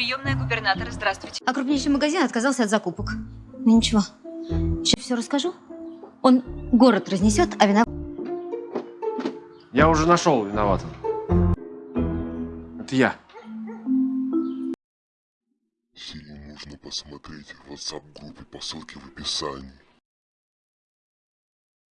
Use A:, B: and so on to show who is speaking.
A: Приемная губернатора, здравствуйте.
B: А крупнейший магазин отказался от закупок. Ну ничего, сейчас все расскажу. Он город разнесет, а вина...
C: Я уже нашел виноватого. Это я.
D: Фильм можно посмотреть в WhatsApp-группе по ссылке в описании.